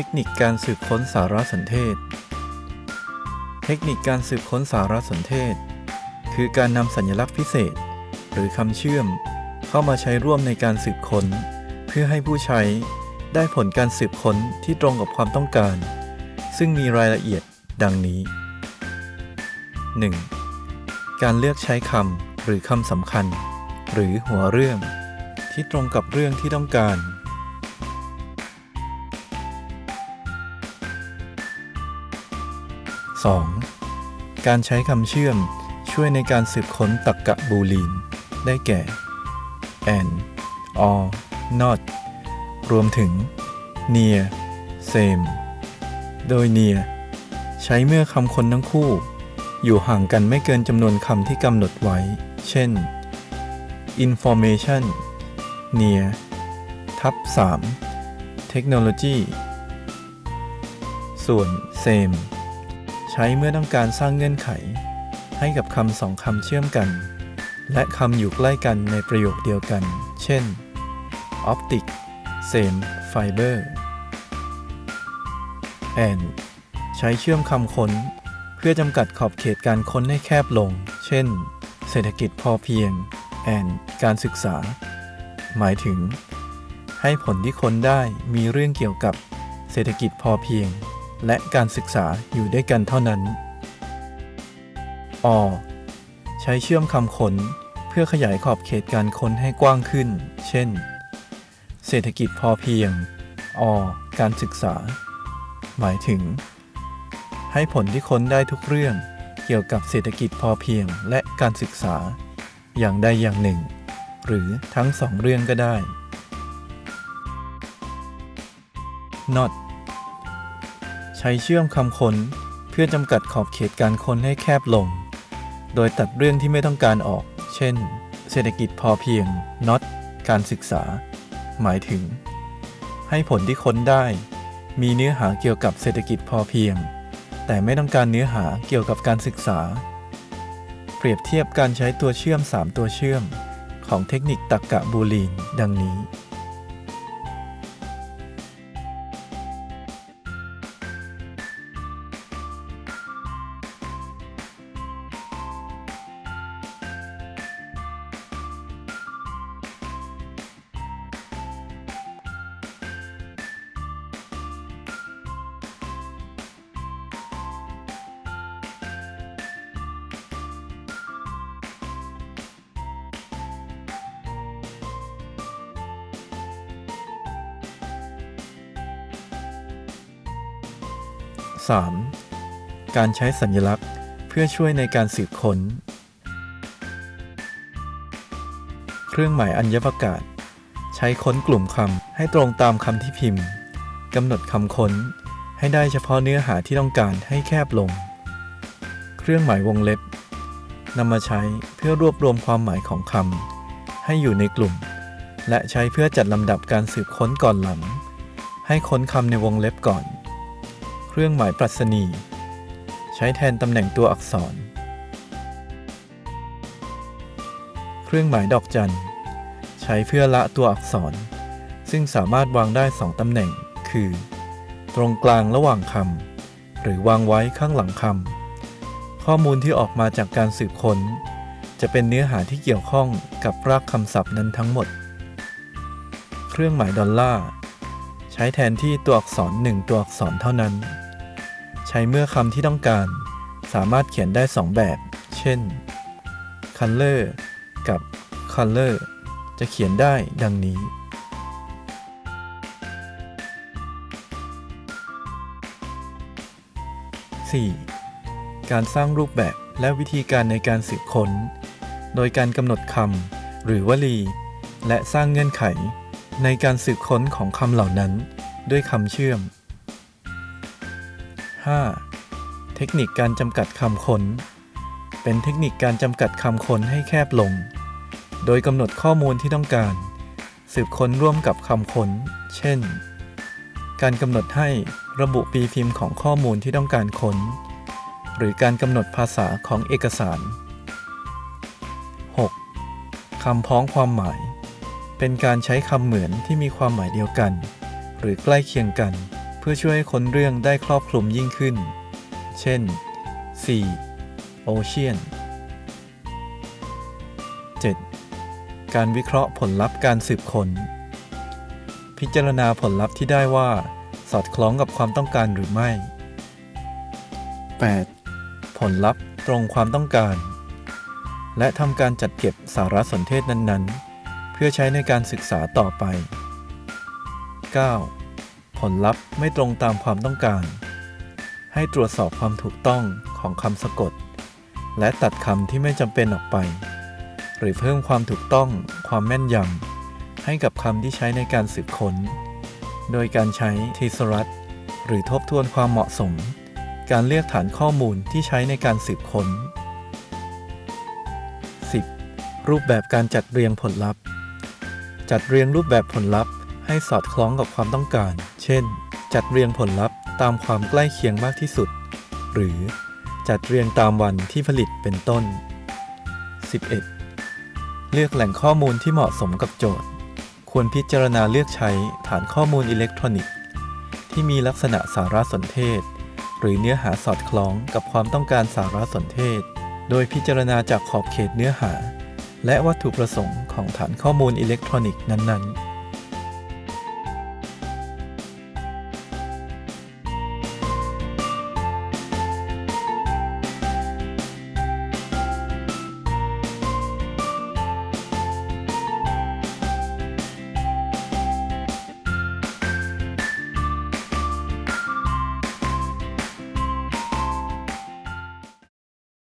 ทคนิคการสืบค้นสารสนเทศ เทคนิคการสืบค้นสารสนเทศ คือการนำสัญลักษณ์พิเศษ หรือคำเชื่อม เข้ามาใช้ร่วมในการสืบค้น เพื่อให้ผู้ใช้ได้ผลการสืบค้นที่ตรงกับความต้องการ ซึ่งมีรายละเอียดดังนี้ 1. การเลือกใช้คำหรือคำสำคัญ หรือหัวเรื่อง ที่ตรงกับเรื่องที่ต้องการ 2. การใช้คำเชื่อมช่วยในการสืบค้นตรรกะบูลีน ได้แก่ and or not รวมถึง near same โดย near ใช้เมื่อคำคนทั้งคู่ อยู่ห่างกันไม่เกินจำนวนคำที่กำหนดไว้ เช่น information near ทับ 3 technology ส่วน same ใช้เมื่อต้องการสร้างเงื่อนไข ให้กับคำสองคำเชื่อมกัน และคำอยู่ใกล้กันในประโยคเดียวกัน เช่น optic same fiber and ใช้เชื่อมคำค้น เพื่อจำกัดขอบเขตการค้นให้แคบลง เช่น เศรษฐกิจพอเพียง and การศึกษา หมายถึง ให้ผลที่ค้นได้มีเรื่องเกี่ยวกับเศรษฐกิจพอเพียง และการศึกษาอยู่ด้วยกันเท่านั้น อ ใช้เชื่อมคำค้นเพื่อขยายขอบเขตการค้นให้กว้างขึ้น เช่น เศรษฐกิจพอเพียง อ การศึกษา หมายถึง ให้ผลที่ค้นได้ทุกเรื่องเกี่ยวกับเศรษฐกิจพอเพียงและการศึกษา อย่างใดอย่างหนึ่ง หรือทั้งสองเรื่องก็ได้ not ใช้เชื่อมคำค้นเพื่อจำกัดขอบเขตการค้นให้แคบลง โดยตัดเรื่องที่ไม่ต้องการออก เช่น เศรษฐกิจพอเพียง not การศึกษา หมายถึง ให้ผลที่ค้นได้ มีเนื้อหาเกี่ยวกับเศรษฐกิจพอเพียง แต่ไม่ต้องการเนื้อหาเกี่ยวกับการศึกษา เปรียบเทียบการใช้ตัวเชื่อม 3 ตัวเชื่อม ของเทคนิคตรรกะบูลีน ดังนี้ 3. การใช้สัญลักษณ์เพื่อช่วยในการสืบค้น เครื่องหมายอัญญประกาศ ใช้ค้นกลุ่มคำให้ตรงตามคำที่พิมพ์กำหนดคำค้น ให้ได้เฉพาะเนื้อหาที่ต้องการให้แคบลง เครื่องหมายวงเล็บนำมาใช้เพื่อรวบรวมความหมายของคำให้อยู่ในกลุ่ม และใช้เพื่อจัดลำดับการสืบค้นก่อนหลัง ให้ค้นคำในวงเล็บก่อน เครื่องหมายปรัชนี ใช้แทนตำแหน่งตัวอักษร เครื่องหมายดอกจัน ใช้เพื่อละตัวอักษร ซึ่งสามารถวางได้สองตำแหน่ง คือ ตรงกลางระหว่างคำหรือวางไว้ข้างหลังคำข้อมูลที่ออกมาจากการสืบค้น จะเป็นเนื้อหาที่เกี่ยวข้องกับรากคำศัพท์นั้นทั้งหมด เครื่องหมายดอลลาร์ใช้แทนที่ตัวอักษรหนึ่งตัวอักษรเท่านั้น ใช้เมื่อคำที่ต้องการ สามารถเขียนได้สองแบบ เช่น color กับ color จะเขียนได้ดังนี้ 4. การสร้างรูปแบบและวิธีการในการสืบค้น โดยการกำหนดคำหรือวลี และสร้างเงื่อนไข ในการสืบค้นของคำเหล่านั้น ด้วยคำเชื่อม 5. เทคนิคการจำกัดคำค้น เป็นเทคนิคการจำกัดคำค้นให้แคบลง โดยกำหนดข้อมูลที่ต้องการ สืบค้นร่วมกับคำค้น เช่น การกำหนดให้ระบุปีพิมพ์ของข้อมูลที่ต้องการค้น หรือการกำหนดภาษาของเอกสาร 6. คำพ้องความหมาย เป็นการใช้คำเหมือนที่มีความหมายเดียวกัน หรือใกล้เคียงกันเพื่อช่วยให้ค้นเรื่องได้ครอบคลุมยิ่งขึ้น เช่น 4. Ocean 7. การวิเคราะห์ผลลัพธ์การสืบค้น พิจารณาผลลัพธ์ที่ได้ว่า สอดคล้องกับความต้องการหรือไม่ 8. ผลลัพธ์ตรงความต้องการ และทำการจัดเก็บสารสนเทศนั้นๆ เพื่อใช้ในการศึกษาต่อไป 9. ผลลัพธ์ไม่ตรงตามความต้องการ ให้ตรวจสอบความถูกต้องของคำสะกด และตัดคำที่ไม่จำเป็นออกไป หรือเพิ่มความถูกต้องความแม่นยำให้กับคำที่ใช้ในการสืบค้น โดยการใช้ทีสรัตหรือทบทวนความเหมาะสม การเลือกฐานข้อมูลที่ใช้ในการสืบค้น 10. รูปแบบการจัดเรียงผลลัพธ์ จัดเรียงรูปแบบผลลัพธ์ ให้สอดคล้องกับความต้องการ เช่น จัดเรียงผลลัพธ์ตามความใกล้เคียงมากที่สุด หรือจัดเรียงตามวันที่ผลิตเป็นต้น 11. เลือกแหล่งข้อมูลที่เหมาะสมกับโจทย์ ควรพิจารณาเลือกใช้ฐานข้อมูลอิเล็กทรอนิกส์ ที่มีลักษณะสารสนเทศ หรือเนื้อหาสอดคล้องกับความต้องการสารสนเทศ โดยพิจารณาจากขอบเขตเนื้อหา และวัตถุประสงค์ของฐานข้อมูลอิเล็กทรอนิกส์นั้นๆ